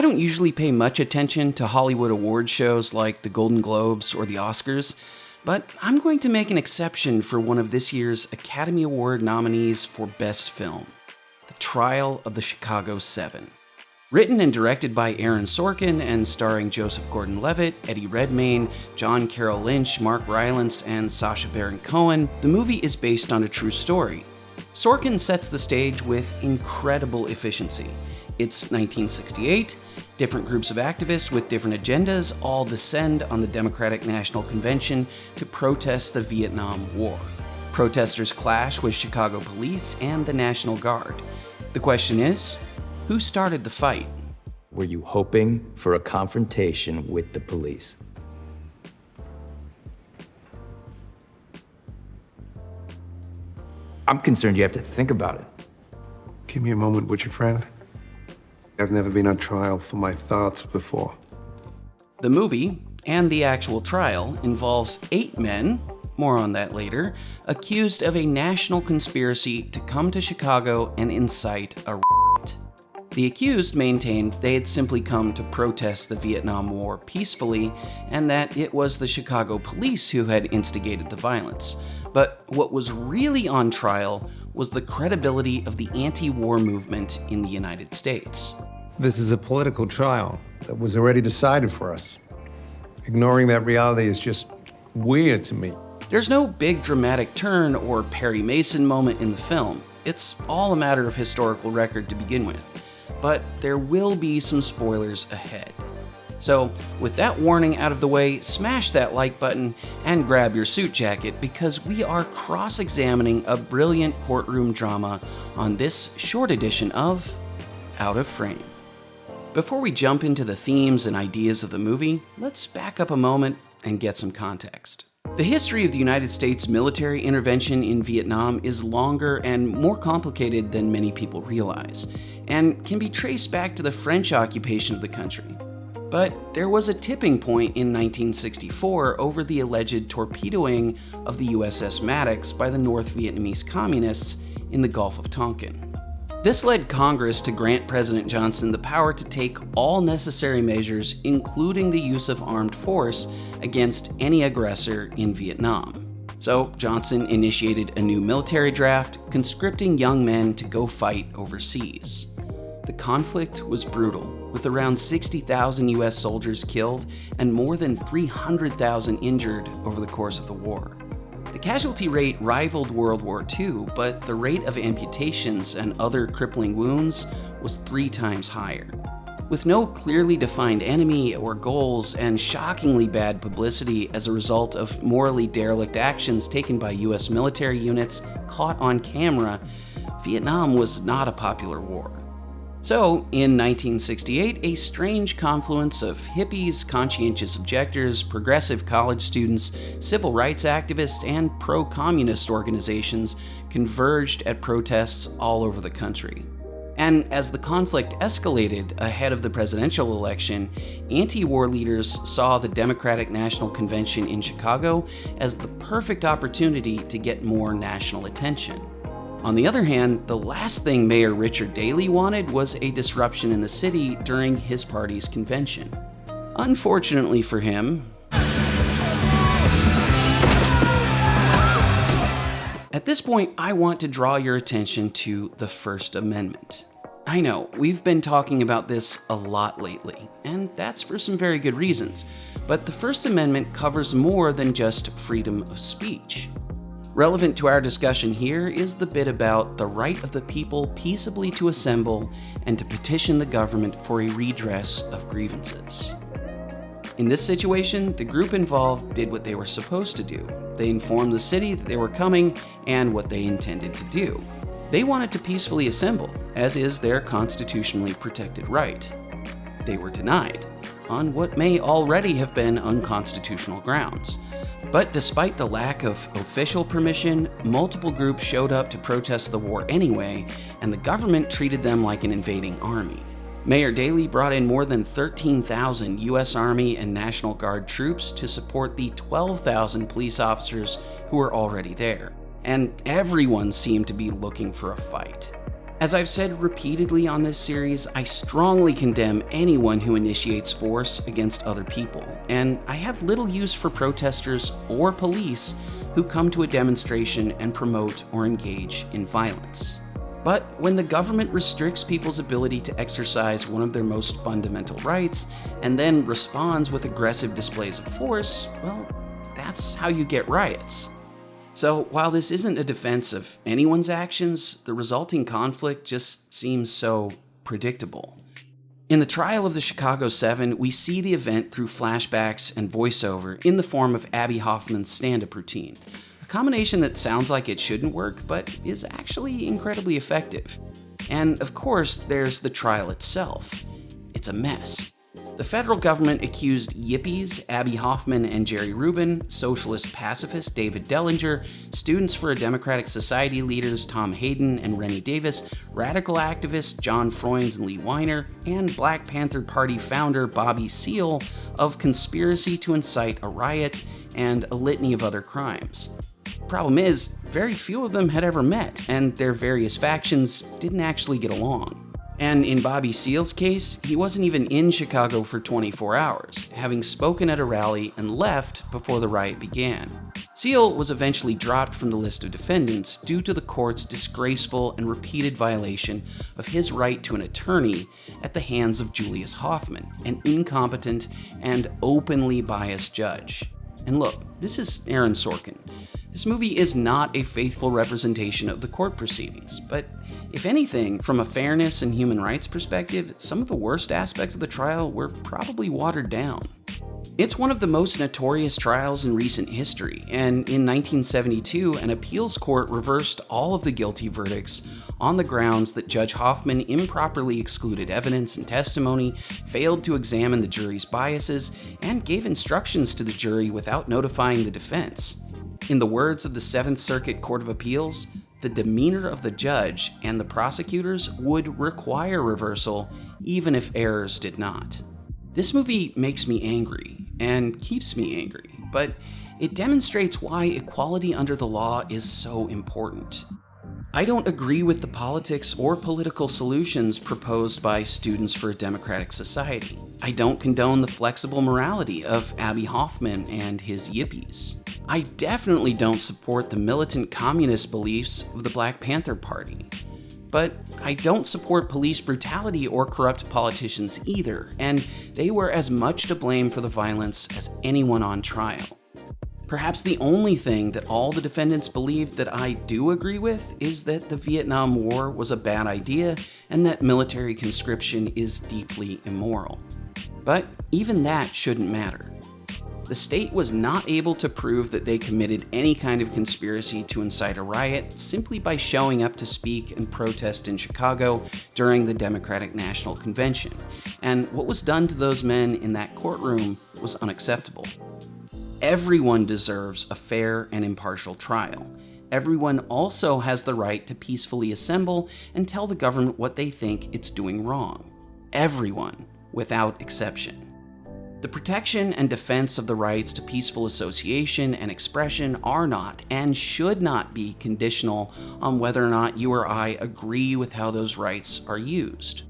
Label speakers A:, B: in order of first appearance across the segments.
A: I don't usually pay much attention to Hollywood award shows like the Golden Globes or the Oscars, but I'm going to make an exception for one of this year's Academy Award nominees for Best Film The Trial of the Chicago Seven. Written and directed by Aaron Sorkin and starring Joseph Gordon Levitt, Eddie Redmayne, John Carroll Lynch, Mark Rylance, and Sacha Baron Cohen, the movie is based on a true story. Sorkin sets the stage with incredible efficiency. It's 1968, different groups of activists with different agendas all descend on the Democratic National Convention to protest the Vietnam War. Protesters clash with Chicago police and the National Guard. The question is, who started the fight?
B: Were you hoping for a confrontation with the police? I'm concerned you have to think about it.
C: Give me a moment, would you, friend? I've never been on trial for my thoughts before.
A: The movie, and the actual trial, involves eight men, more on that later, accused of a national conspiracy to come to Chicago and incite a riot. the accused maintained they had simply come to protest the Vietnam War peacefully and that it was the Chicago police who had instigated the violence. But what was really on trial was the credibility of the anti-war movement in the United States.
C: This is a political trial that was already decided for us. Ignoring that reality is just weird to me.
A: There's no big dramatic turn or Perry Mason moment in the film. It's all a matter of historical record to begin with but there will be some spoilers ahead. So, with that warning out of the way, smash that like button and grab your suit jacket because we are cross examining a brilliant courtroom drama on this short edition of Out of Frame. Before we jump into the themes and ideas of the movie, let's back up a moment and get some context. The history of the United States military intervention in Vietnam is longer and more complicated than many people realize, and can be traced back to the French occupation of the country. But there was a tipping point in 1964 over the alleged torpedoing of the USS Maddox by the North Vietnamese Communists in the Gulf of Tonkin. This led Congress to grant President Johnson the power to take all necessary measures, including the use of armed force, against any aggressor in Vietnam. So Johnson initiated a new military draft, conscripting young men to go fight overseas. The conflict was brutal, with around 60,000 US soldiers killed and more than 300,000 injured over the course of the war. The casualty rate rivaled World War II, but the rate of amputations and other crippling wounds was three times higher. With no clearly defined enemy or goals and shockingly bad publicity as a result of morally derelict actions taken by US military units caught on camera, Vietnam was not a popular war. So, in 1968, a strange confluence of hippies, conscientious objectors, progressive college students, civil rights activists, and pro communist organizations converged at protests all over the country. And as the conflict escalated ahead of the presidential election, anti war leaders saw the Democratic National Convention in Chicago as the perfect opportunity to get more national attention. On the other hand, the last thing Mayor Richard Daley wanted was a disruption in the city during his party's convention. Unfortunately for him, At this point, I want to draw your attention to the First Amendment. I know, we've been talking about this a lot lately, and that's for some very good reasons, but the First Amendment covers more than just freedom of speech. Relevant to our discussion here is the bit about the right of the people peaceably to assemble and to petition the government for a redress of grievances. In this situation, the group involved did what they were supposed to do. They informed the city that they were coming and what they intended to do. They wanted to peacefully assemble, as is their constitutionally protected right. They were denied, on what may already have been unconstitutional grounds. But despite the lack of official permission, multiple groups showed up to protest the war anyway, and the government treated them like an invading army. Mayor Daley brought in more than 13,000 U.S. Army and National Guard troops to support the 12,000 police officers who were already there, and everyone seemed to be looking for a fight. As I've said repeatedly on this series, I strongly condemn anyone who initiates force against other people, and I have little use for protesters or police who come to a demonstration and promote or engage in violence. But when the government restricts people's ability to exercise one of their most fundamental rights and then responds with aggressive displays of force, well, that's how you get riots. So while this isn't a defense of anyone's actions, the resulting conflict just seems so predictable. In the trial of the Chicago 7, we see the event through flashbacks and voiceover in the form of Abbie Hoffman's stand up routine a combination that sounds like it shouldn't work, but is actually incredibly effective. And of course, there's the trial itself. It's a mess. The federal government accused yippies Abbie Hoffman and Jerry Rubin, socialist pacifist David Dellinger, Students for a Democratic Society leaders Tom Hayden and Rennie Davis, radical activists John Froines and Lee Weiner, and Black Panther Party founder Bobby Seale of conspiracy to incite a riot and a litany of other crimes. Problem is, very few of them had ever met, and their various factions didn't actually get along. And in Bobby Seale's case, he wasn't even in Chicago for 24 hours, having spoken at a rally and left before the riot began. Seale was eventually dropped from the list of defendants due to the court's disgraceful and repeated violation of his right to an attorney at the hands of Julius Hoffman, an incompetent and openly biased judge. And look, this is Aaron Sorkin. This movie is not a faithful representation of the court proceedings, but if anything, from a fairness and human rights perspective, some of the worst aspects of the trial were probably watered down. It's one of the most notorious trials in recent history, and in 1972, an appeals court reversed all of the guilty verdicts on the grounds that Judge Hoffman improperly excluded evidence and testimony, failed to examine the jury's biases, and gave instructions to the jury without notifying the defense. In the words of the Seventh Circuit Court of Appeals, the demeanor of the judge and the prosecutors would require reversal even if errors did not. This movie makes me angry and keeps me angry, but it demonstrates why equality under the law is so important. I don't agree with the politics or political solutions proposed by Students for a Democratic Society. I don't condone the flexible morality of Abbie Hoffman and his yippies. I definitely don't support the militant communist beliefs of the Black Panther Party. But I don't support police brutality or corrupt politicians either, and they were as much to blame for the violence as anyone on trial. Perhaps the only thing that all the defendants believed that I do agree with is that the Vietnam War was a bad idea and that military conscription is deeply immoral. But even that shouldn't matter the state was not able to prove that they committed any kind of conspiracy to incite a riot simply by showing up to speak and protest in Chicago during the Democratic National Convention. And what was done to those men in that courtroom was unacceptable. Everyone deserves a fair and impartial trial. Everyone also has the right to peacefully assemble and tell the government what they think it's doing wrong. Everyone, without exception. The protection and defense of the rights to peaceful association and expression are not and should not be conditional on whether or not you or I agree with how those rights are used.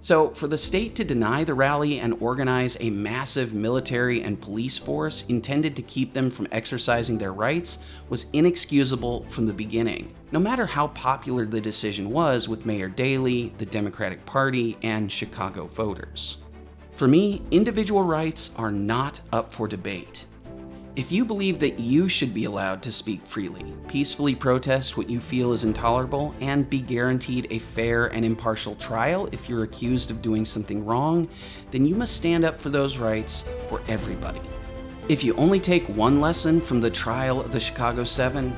A: So, for the state to deny the rally and organize a massive military and police force intended to keep them from exercising their rights was inexcusable from the beginning, no matter how popular the decision was with Mayor Daley, the Democratic Party, and Chicago voters. For me, individual rights are not up for debate. If you believe that you should be allowed to speak freely, peacefully protest what you feel is intolerable, and be guaranteed a fair and impartial trial if you're accused of doing something wrong, then you must stand up for those rights for everybody. If you only take one lesson from the trial of the Chicago 7,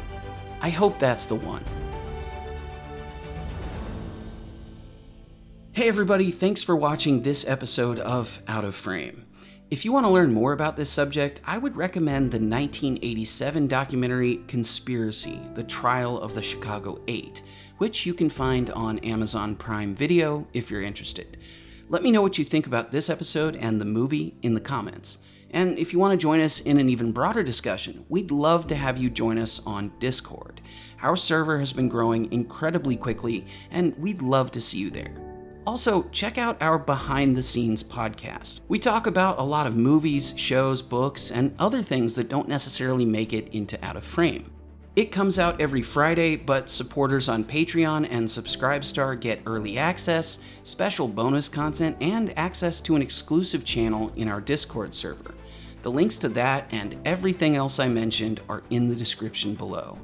A: I hope that's the one. Hey everybody, thanks for watching this episode of Out of Frame. If you want to learn more about this subject, I would recommend the 1987 documentary Conspiracy The Trial of the Chicago 8, which you can find on Amazon Prime Video if you're interested. Let me know what you think about this episode and the movie in the comments. And if you want to join us in an even broader discussion, we'd love to have you join us on Discord. Our server has been growing incredibly quickly, and we'd love to see you there. Also, check out our behind the scenes podcast. We talk about a lot of movies, shows, books, and other things that don't necessarily make it into Out of Frame. It comes out every Friday, but supporters on Patreon and Subscribestar get early access, special bonus content, and access to an exclusive channel in our Discord server. The links to that and everything else I mentioned are in the description below.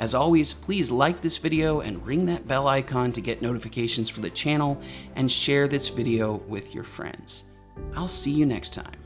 A: As always, please like this video and ring that bell icon to get notifications for the channel and share this video with your friends. I'll see you next time.